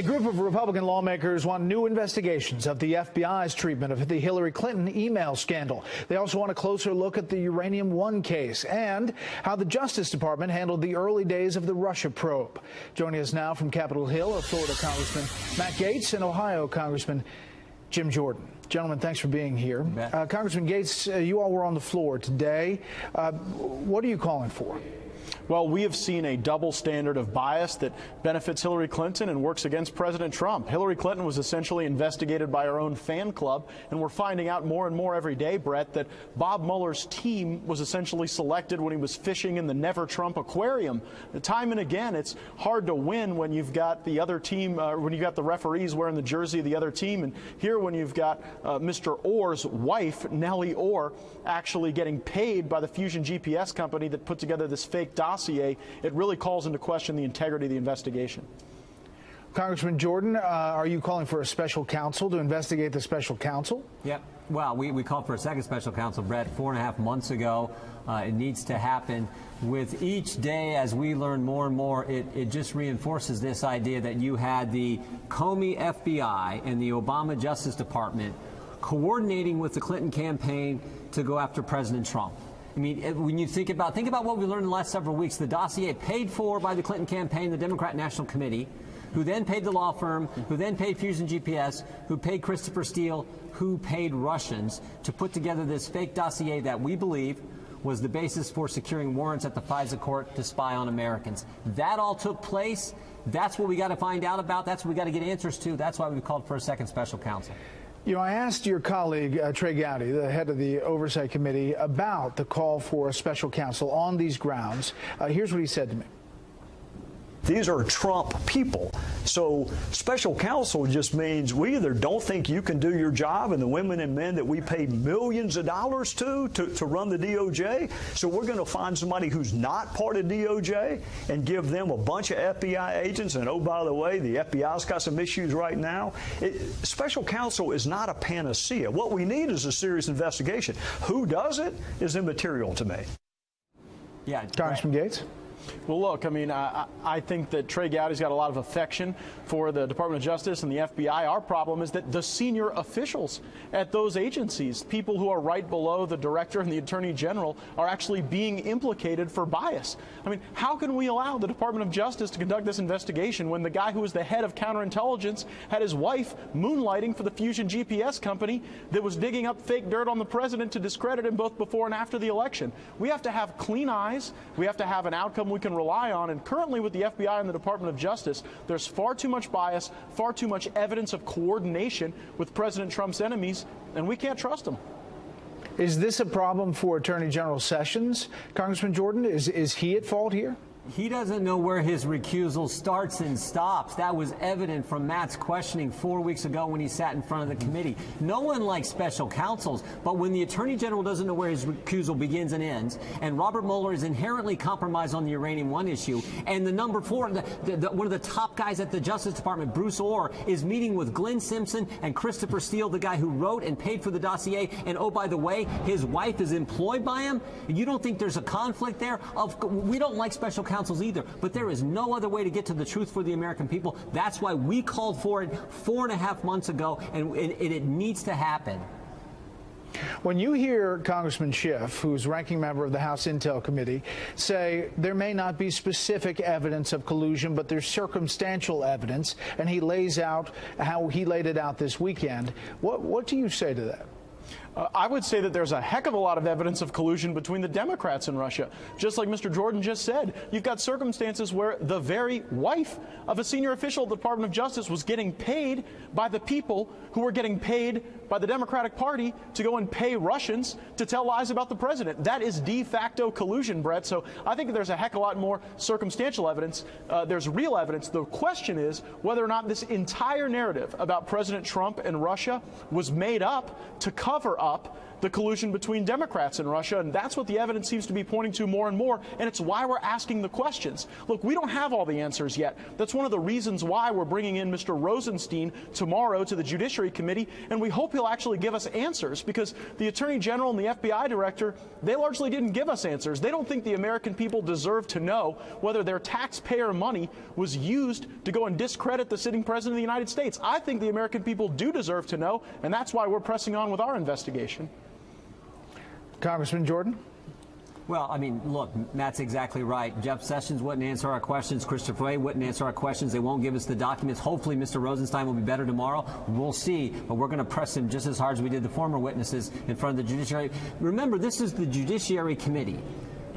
A group of Republican lawmakers want new investigations of the FBI's treatment of the Hillary Clinton email scandal. They also want a closer look at the Uranium One case and how the Justice Department handled the early days of the Russia probe. Joining us now from Capitol Hill are Florida Congressman Matt Gaetz and Ohio Congressman Jim Jordan. Gentlemen, thanks for being here. Uh, Congressman Gaetz, uh, you all were on the floor today. Uh, what are you calling for? Well, we have seen a double standard of bias that benefits Hillary Clinton and works against President Trump. Hillary Clinton was essentially investigated by her own fan club, and we're finding out more and more every day, Brett, that Bob Mueller's team was essentially selected when he was fishing in the Never Trump aquarium. Time and again, it's hard to win when you've got the other team, uh, when you've got the referees wearing the jersey of the other team, and here when you've got uh, Mr. Ohr's wife, Nellie Orr, actually getting paid by the Fusion GPS company that put together this fake dossier, it really calls into question the integrity of the investigation. Congressman Jordan, uh, are you calling for a special counsel to investigate the special counsel? Yep. Well, we, we called for a second special counsel, Brett, four and a half months ago. Uh, it needs to happen. With each day, as we learn more and more, it, it just reinforces this idea that you had the Comey FBI and the Obama Justice Department coordinating with the Clinton campaign to go after President Trump. I mean, eh, when you think about think about what we learned in the last several weeks, the dossier paid for by the Clinton campaign, the Democrat National Committee, who then paid the law firm, who then paid Fusion GPS, who paid Christopher Steele, who paid Russians to put together this fake dossier that we believe was the basis for securing warrants at the FISA court to spy on Americans. That all took place. That's what we got to find out about. That's what we got to get answers to. That's why we called for a second special counsel. You know, I asked your colleague, uh, Trey Gowdy, the head of the Oversight Committee, about the call for a special counsel on these grounds. Uh, here's what he said to me. These are Trump people. So special counsel just means we either don't think you can do your job and the women and men that we pay millions of dollars to to, to run the DOJ. So we're going to find somebody who's not part of DOJ and give them a bunch of FBI agents. And oh, by the way, the FBI's got some issues right now. It, special counsel is not a panacea. What we need is a serious investigation. Who does it is immaterial to me. Yeah, Congressman right. Gaetz. Well, look, I mean, I, I think that Trey Gowdy's got a lot of affection for the Department of Justice and the FBI. Our problem is that the senior officials at those agencies, people who are right below the director and the attorney general, are actually being implicated for bias. I mean, how can we allow the Department of Justice to conduct this investigation when the guy who was the head of counterintelligence had his wife moonlighting for the Fusion GPS company that was digging up fake dirt on the president to discredit him both before and after the election? We have to have clean eyes. We have to have an outcome we can rely on. And currently, with the FBI and the Department of Justice, there's far too much bias, far too much evidence of coordination with President Trump's enemies, and we can't trust them. Is this a problem for Attorney General Sessions, Congressman Jordan? Is, is he at fault here? He doesn't know where his recusal starts and stops. That was evident from Matt's questioning four weeks ago when he sat in front of the committee. No one likes special counsels, but when the Attorney General doesn't know where his recusal begins and ends, and Robert Mueller is inherently compromised on the Uranium One issue, and the number four, the, the, the, one of the top guys at the Justice Department, Bruce Ohr, is meeting with Glenn Simpson and Christopher Steele, the guy who wrote and paid for the dossier, and oh, by the way, his wife is employed by him, you don't think there's a conflict there? Of, we don't like special counsels either. But there is no other way to get to the truth for the American people. That's why we called for it four and a half months ago, and it, it needs to happen. When you hear Congressman Schiff, who's ranking member of the House Intel Committee, say there may not be specific evidence of collusion, but there's circumstantial evidence, and he lays out how he laid it out this weekend, what, what do you say to that? Uh, I would say that there's a heck of a lot of evidence of collusion between the Democrats and Russia. Just like Mr. Jordan just said, you've got circumstances where the very wife of a senior official at the Department of Justice was getting paid by the people who were getting paid by the Democratic Party to go and pay Russians to tell lies about the president. That is de facto collusion, Brett. So I think there's a heck of a lot more circumstantial evidence. Uh, there's real evidence. The question is whether or not this entire narrative about President Trump and Russia was made up to cover up the collusion between Democrats and Russia, and that's what the evidence seems to be pointing to more and more, and it's why we're asking the questions. Look, we don't have all the answers yet. That's one of the reasons why we're bringing in Mr. Rosenstein tomorrow to the Judiciary Committee, and we hope he'll actually give us answers because the Attorney General and the FBI Director, they largely didn't give us answers. They don't think the American people deserve to know whether their taxpayer money was used to go and discredit the sitting President of the United States. I think the American people do deserve to know, and that's why we're pressing on with our investigation. Congressman Jordan? Well, I mean, look, Matt's exactly right. Jeff Sessions wouldn't answer our questions. Christopher Wray wouldn't answer our questions. They won't give us the documents. Hopefully, Mr. Rosenstein will be better tomorrow. We'll see. But we're going to press him just as hard as we did the former witnesses in front of the judiciary. Remember, this is the Judiciary Committee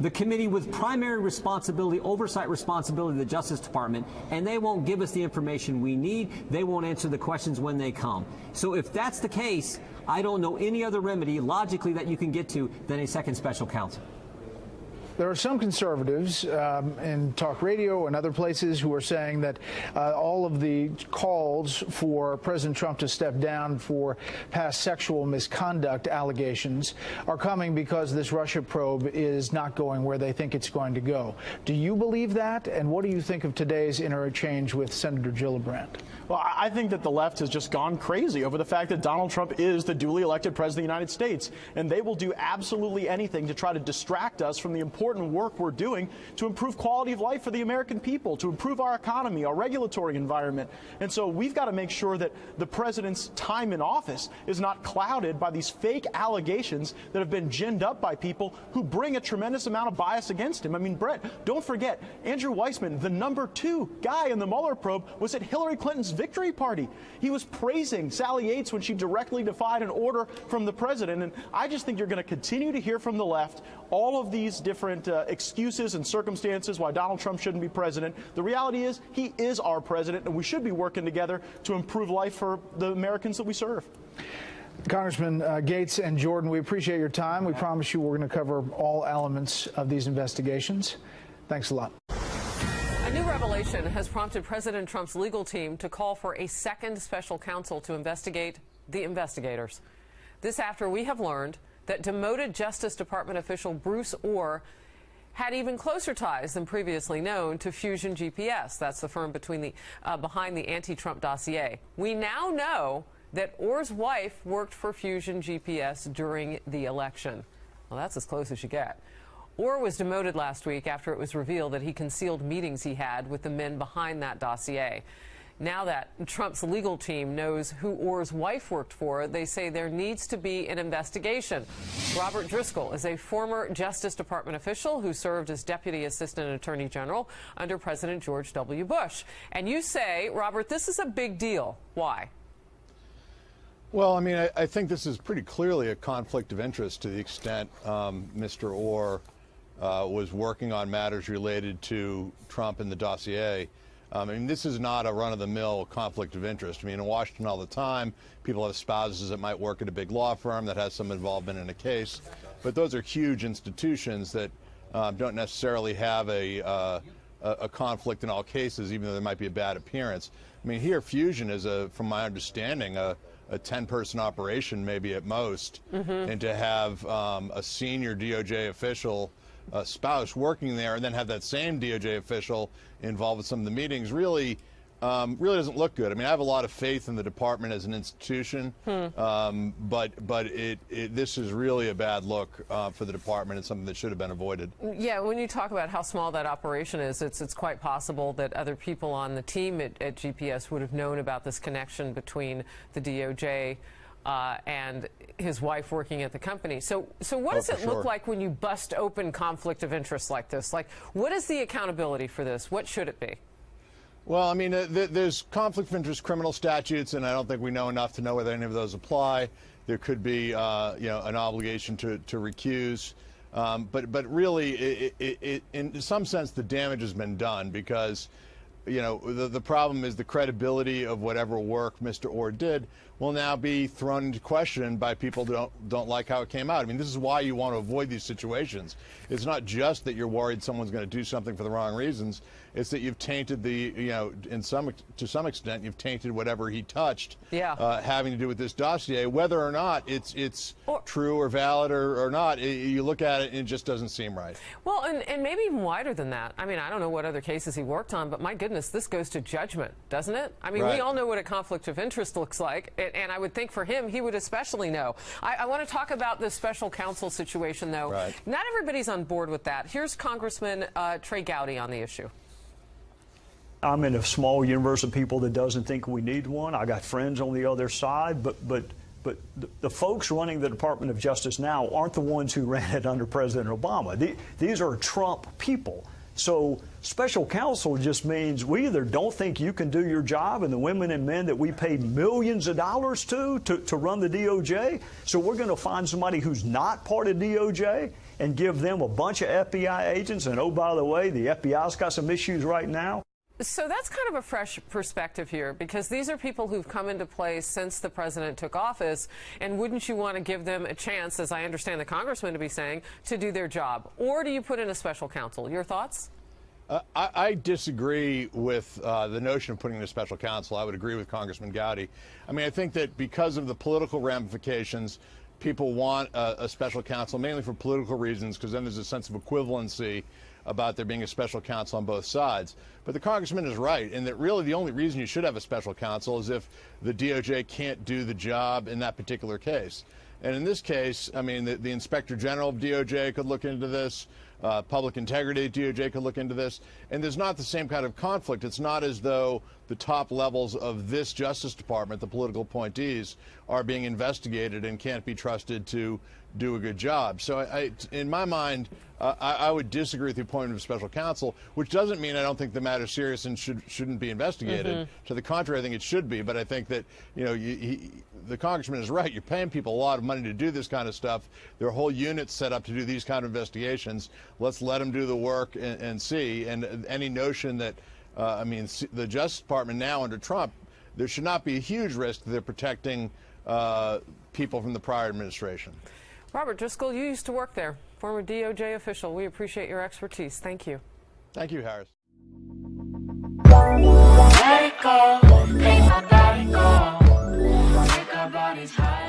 the committee with primary responsibility, oversight responsibility, of the Justice Department, and they won't give us the information we need. They won't answer the questions when they come. So if that's the case, I don't know any other remedy logically that you can get to than a second special counsel. There are some conservatives um, in talk radio and other places who are saying that uh, all of the calls for President Trump to step down for past sexual misconduct allegations are coming because this Russia probe is not going where they think it's going to go. Do you believe that? And what do you think of today's interchange with Senator Gillibrand? Well, I think that the left has just gone crazy over the fact that Donald Trump is the duly elected president of the United States, and they will do absolutely anything to try to distract us from the important work we're doing to improve quality of life for the American people, to improve our economy, our regulatory environment. And so we've got to make sure that the president's time in office is not clouded by these fake allegations that have been ginned up by people who bring a tremendous amount of bias against him. I mean, Brett, don't forget, Andrew Weissmann, the number two guy in the Mueller probe, was at Hillary Clinton's victory party. He was praising Sally Yates when she directly defied an order from the president. And I just think you're going to continue to hear from the left all of these different uh, excuses and circumstances why Donald Trump shouldn't be president. The reality is he is our president, and we should be working together to improve life for the Americans that we serve. Congressman uh, Gaetz and Jordan, we appreciate your time. We promise you we're going to cover all elements of these investigations. Thanks a lot. Revelation has prompted President Trump's legal team to call for a second special counsel to investigate the investigators. This after we have learned that demoted Justice Department official Bruce Ohr had even closer ties than previously known to Fusion GPS. That's the firm the, uh, behind the anti-Trump dossier. We now know that Ohr's wife worked for Fusion GPS during the election. Well, that's as close as you get. Ohr was demoted last week after it was revealed that he concealed meetings he had with the men behind that dossier. Now that Trump's legal team knows who Ohr's wife worked for, they say there needs to be an investigation. Robert Driscoll is a former Justice Department official who served as Deputy Assistant Attorney General under President George W. Bush. And you say, Robert, this is a big deal. Why? Well, I mean, I, I think this is pretty clearly a conflict of interest to the extent um, Mr. Ohr uh, was working on matters related to Trump and the dossier. Um, I mean, this is not a run-of-the-mill conflict of interest. I mean, in Washington all the time, people have spouses that might work at a big law firm that has some involvement in a case, but those are huge institutions that uh, don't necessarily have a, uh, a conflict in all cases, even though there might be a bad appearance. I mean, here, Fusion is, a, from my understanding, a, a 10-person operation, maybe at most, mm -hmm. and to have um, a senior DOJ official uh, spouse working there and then have that same DOJ official involved with some of the meetings really um, really doesn't look good. I mean, I have a lot of faith in the department as an institution, hmm. um, but but it, it, this is really a bad look uh, for the department and something that should have been avoided. Yeah, when you talk about how small that operation is, it's it's quite possible that other people on the team at, at GPS would have known about this connection between the DOJ uh, and his wife working at the company. So, so what oh, does it sure. look like when you bust open conflict of interest like this? Like, what is the accountability for this? What should it be? Well, I mean, uh, th there's conflict of interest criminal statutes, and I don't think we know enough to know whether any of those apply. There could be, uh, you know, an obligation to, to recuse. Um, but, but really, it, it, it, in some sense, the damage has been done because you know, the, the problem is the credibility of whatever work Mr. Ohr did will now be thrown into question by people who don't don't like how it came out. I mean, this is why you want to avoid these situations. It's not just that you're worried someone's going to do something for the wrong reasons. It's that you've tainted the, you know, in some to some extent, you've tainted whatever he touched, Yeah. uh, having to do with this dossier. Whether or not it's it's Or- true or valid or, or not, i you look at it and it just doesn't seem right. Well, and, and maybe even wider than that. I mean, I don't know what other cases he worked on, but my goodness, this goes to judgment, doesn't it? I mean, Right. we all know what a conflict of interest looks like, and, and I would think for him, he would especially know. I, I want to talk about the special counsel situation, though. Right. Not everybody's on board with that. Here's Congressman uh, Trey Gowdy on the issue. I'm in a small universe of people that doesn't think we need one. I got friends on the other side, but but but the, the folks running the Department of Justice now aren't the ones who ran it under President Obama. The, these are Trump people. So special counsel just means we either don't think you can do your job and the women and men that we pay millions of dollars to to, to run the DOJ. So we're going to find somebody who's not part of DOJ and give them a bunch of FBI agents. And oh, by the way, the FBI's got some issues right now. So that's kind of a fresh perspective here because these are people who've come into place since the president took office. And wouldn't you want to give them a chance, as I understand the congressman to be saying, to do their job? Or do you put in a special counsel? Your thoughts? Uh, I, I disagree with uh, the notion of putting in a special counsel. I would agree with Congressman Gowdy. I mean, I think that because of the political ramifications, people want a, a special counsel, mainly for political reasons, because then there's a sense of equivalency about there being a special counsel on both sides. But the congressman is right in that really the only reason you should have a special counsel is if the DOJ can't do the job in that particular case. And in this case, I mean, the, the inspector general of DOJ could look into this. Uh, public integrity DOJ could look into this. And there's not the same kind of conflict. It's not as though the top levels of this Justice Department, the political appointees, are being investigated and can't be trusted to do a good job. So, I, I, in my mind, uh, I, I would disagree with the appointment of special counsel, which doesn't mean I don't think the matter is serious and should, shouldn't be investigated. To the contrary, I think it should be. But I think that, you know, you, he, the congressman is right. You're paying people a lot of money to do this kind of stuff. There are whole units set up to do these kind of investigations. Let's let them do the work and, and see. And any notion that, uh, I mean, the Justice Department now under Trump, there should not be a huge risk that they're protecting uh, people from the prior administration. Robert Driscoll, you used to work there, former DOJ official. We appreciate your expertise. Thank you. Thank you, Harris. Take take body take high.